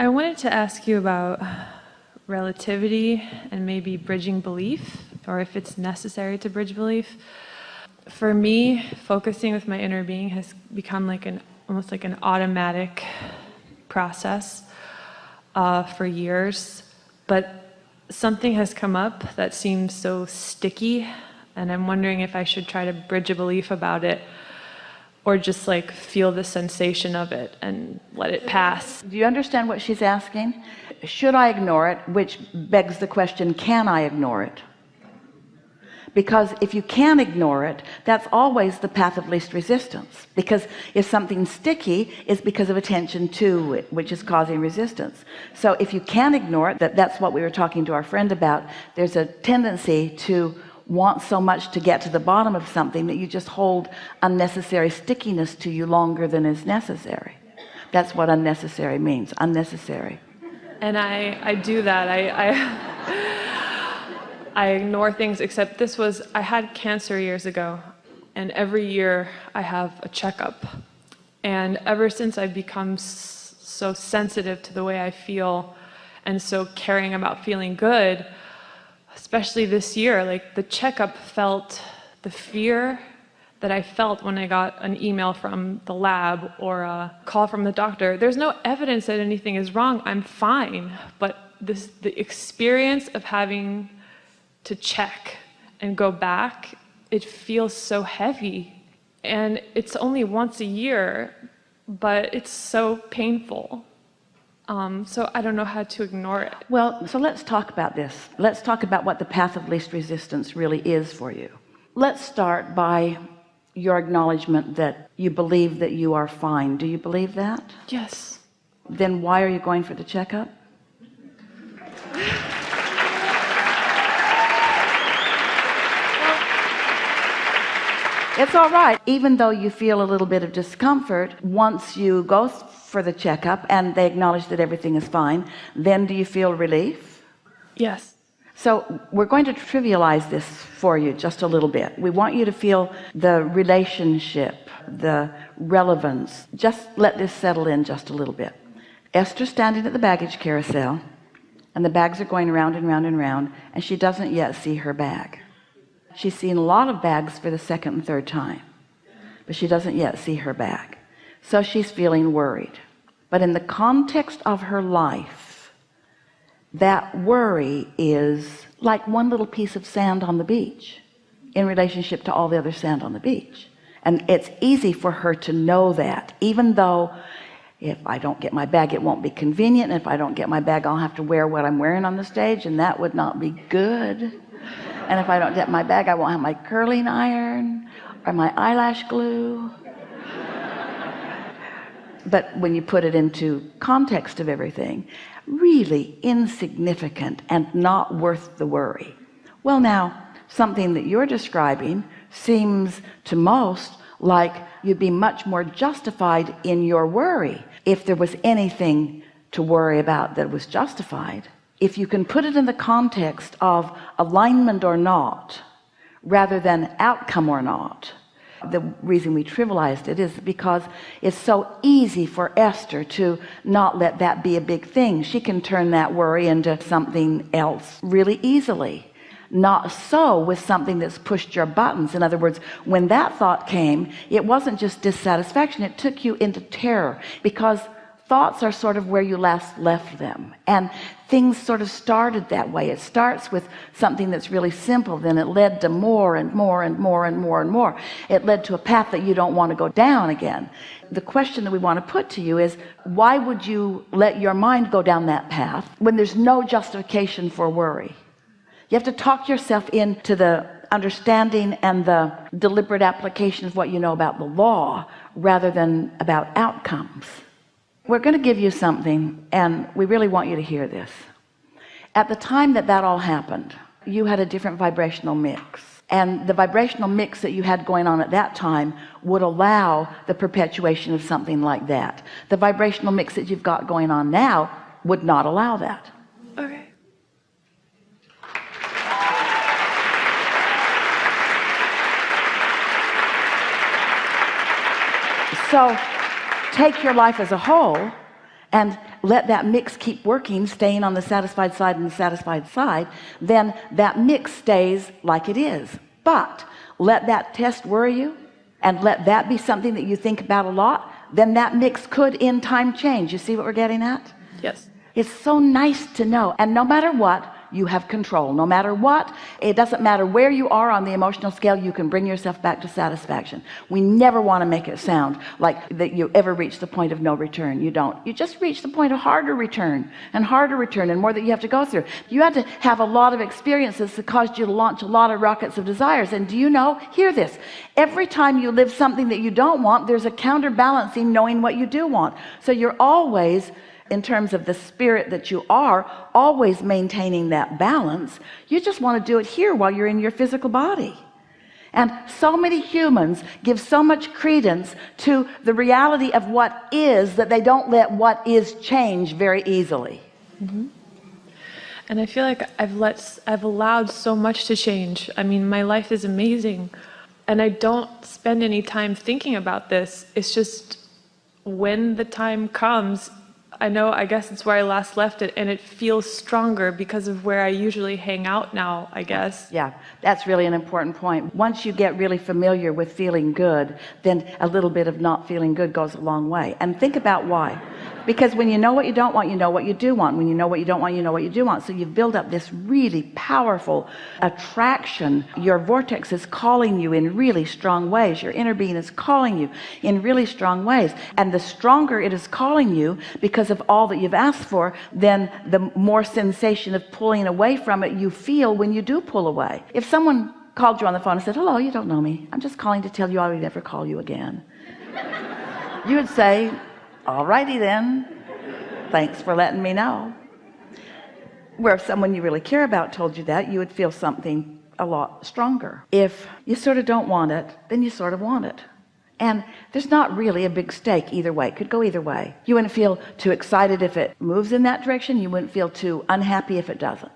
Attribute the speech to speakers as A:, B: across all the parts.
A: I wanted to ask you about relativity and maybe bridging belief, or if it's necessary to bridge belief. For me, focusing with my inner being has become like an almost like an automatic process uh, for years, but something has come up that seems so sticky, and I'm wondering if I should try to bridge a belief about it or just like feel the sensation of it and let it pass.
B: Do you understand what she's asking? Should I ignore it? Which begs the question, can I ignore it? because if you can ignore it that's always the path of least resistance because if something's sticky it's because of attention to it which is causing resistance so if you can ignore it that that's what we were talking to our friend about there's a tendency to want so much to get to the bottom of something that you just hold unnecessary stickiness to you longer than is necessary. That's what unnecessary means unnecessary.
A: And I I do that. I, I I ignore things except this was I had cancer years ago and every year I have a checkup. And ever since I've become so sensitive to the way I feel and so caring about feeling good especially this year like the checkup felt the fear that I felt when I got an email from the lab or a call from the doctor there's no evidence that anything is wrong I'm fine but this the experience of having to check and go back, it feels so heavy. And it's only once a year, but it's so painful. Um, so I don't know how to ignore it.
B: Well, so let's talk about this. Let's talk about what the path of least resistance really is for you. Let's start by your acknowledgement that you believe that you are fine. Do you believe that?
A: Yes.
B: Then why are you going for the checkup? it's all right even though you feel a little bit of discomfort once you go for the checkup and they acknowledge that everything is fine then do you feel relief?
A: Yes.
B: So we're going to trivialize this for you just a little bit. We want you to feel the relationship the relevance. Just let this settle in just a little bit. Esther standing at the baggage carousel and the bags are going round and round and round and she doesn't yet see her bag she's seen a lot of bags for the second and third time but she doesn't yet see her bag. So she's feeling worried. But in the context of her life that worry is like one little piece of sand on the beach in relationship to all the other sand on the beach. And it's easy for her to know that even though if I don't get my bag it won't be convenient. And if I don't get my bag I'll have to wear what I'm wearing on the stage and that would not be good and if I don't get my bag I won't have my curling iron or my eyelash glue. But when you put it into context of everything really insignificant and not worth the worry. Well now something that you're describing seems to most like you'd be much more justified in your worry if there was anything to worry about that was justified if you can put it in the context of alignment or not rather than outcome or not the reason we trivialized it is because it's so easy for Esther to not let that be a big thing. She can turn that worry into something else really easily. Not so with something that's pushed your buttons. In other words when that thought came it wasn't just dissatisfaction it took you into terror because thoughts are sort of where you last left them. And things sort of started that way. It starts with something that's really simple then it led to more and more and more and more and more. It led to a path that you don't want to go down again. The question that we want to put to you is why would you let your mind go down that path when there's no justification for worry? You have to talk yourself into the understanding and the deliberate application of what you know about the law rather than about outcomes we're going to give you something and we really want you to hear this. At the time that that all happened you had a different vibrational mix. And the vibrational mix that you had going on at that time would allow the perpetuation of something like that. The vibrational mix that you've got going on now would not allow that.
A: Okay.
B: So take your life as a whole and let that mix keep working staying on the satisfied side and the satisfied side then that mix stays like it is. But let that test worry you and let that be something that you think about a lot then that mix could in time change. You see what we're getting at?
A: Yes.
B: it's so nice to know. And no matter what you have control. No matter what it doesn't matter where you are on the emotional scale you can bring yourself back to satisfaction. We never want to make it sound like that you ever reach the point of no return. You don't. You just reach the point of harder return and harder return and more that you have to go through. You had to have a lot of experiences that caused you to launch a lot of rockets of desires. And do you know? Hear this. Every time you live something that you don't want there's a counterbalancing knowing what you do want. So you're always in terms of the spirit that you are always maintaining that balance you just want to do it here while you're in your physical body and so many humans give so much credence to the reality of what is that they don't let what is change very easily mm-hmm.
A: And I feel like I've let, I've allowed so much to change. I mean, my life is amazing. And I don't spend any time thinking about this. It's just when the time comes, I know, I guess it's where I last left it, and it feels stronger because of where I usually hang out now, I guess.
B: yeah that's really an important point. Once you get really familiar with feeling good then a little bit of not feeling good goes a long way. And think about why because when you know what you don't want you know what you do want. When you know what you don't want you know what you do want. So you build up this really powerful attraction. Your vortex is calling you in really strong ways. Your inner being is calling you in really strong ways. And the stronger it is calling you because of all that you've asked for then the more sensation of pulling away from it you feel when you do pull away. If someone called you on the phone and said hello you don't know me. I'm just calling to tell you I would never call you again. You would say alrighty then. Thanks for letting me know. Where if someone you really care about told you that you would feel something a lot stronger. If you sort of don't want it then you sort of want it. And there's not really a big stake either way. It could go either way. You wouldn't feel too excited if it moves in that direction. You wouldn't feel too unhappy if it doesn't.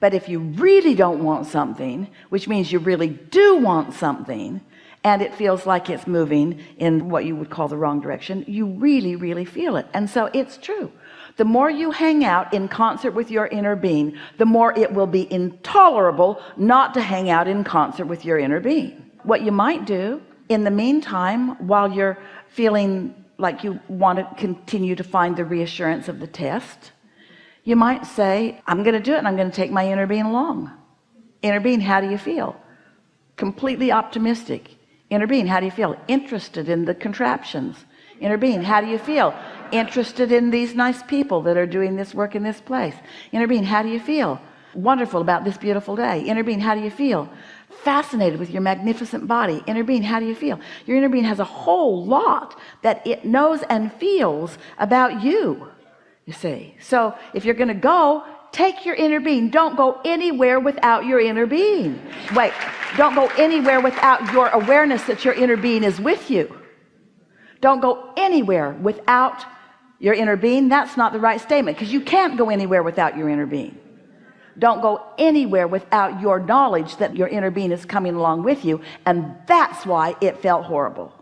B: But if you really don't want something which means you really do want something and it feels like it's moving in what you would call the wrong direction you really really feel it. And so it's true. The more you hang out in concert with your inner being the more it will be intolerable not to hang out in concert with your inner being. What you might do in the meantime while you're feeling like you want to continue to find the reassurance of the test you might say I'm gonna do it and I'm gonna take my inner being along. Inner being how do you feel? Completely optimistic inner being how do you feel? Interested in the contraptions. Inner being how do you feel? Interested in these nice people that are doing this work in this place. Inner being how do you feel? Wonderful about this beautiful day. Inner being how do you feel? Fascinated with your magnificent body. Inner being how do you feel? Your inner being has a whole lot that it knows and feels about you you see. So if you're gonna go take your inner being. Don't go anywhere without your inner being. Wait don't go anywhere without your awareness that your inner being is with you. Don't go anywhere without your inner being. That's not the right statement because you can't go anywhere without your inner being. Don't go anywhere without your knowledge that your inner being is coming along with you and that's why it felt horrible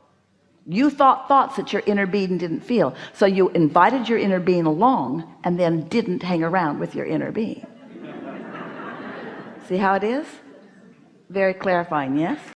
B: you thought thoughts that your inner being didn't feel. So you invited your inner being along and then didn't hang around with your inner being. See how it is? Very clarifying yes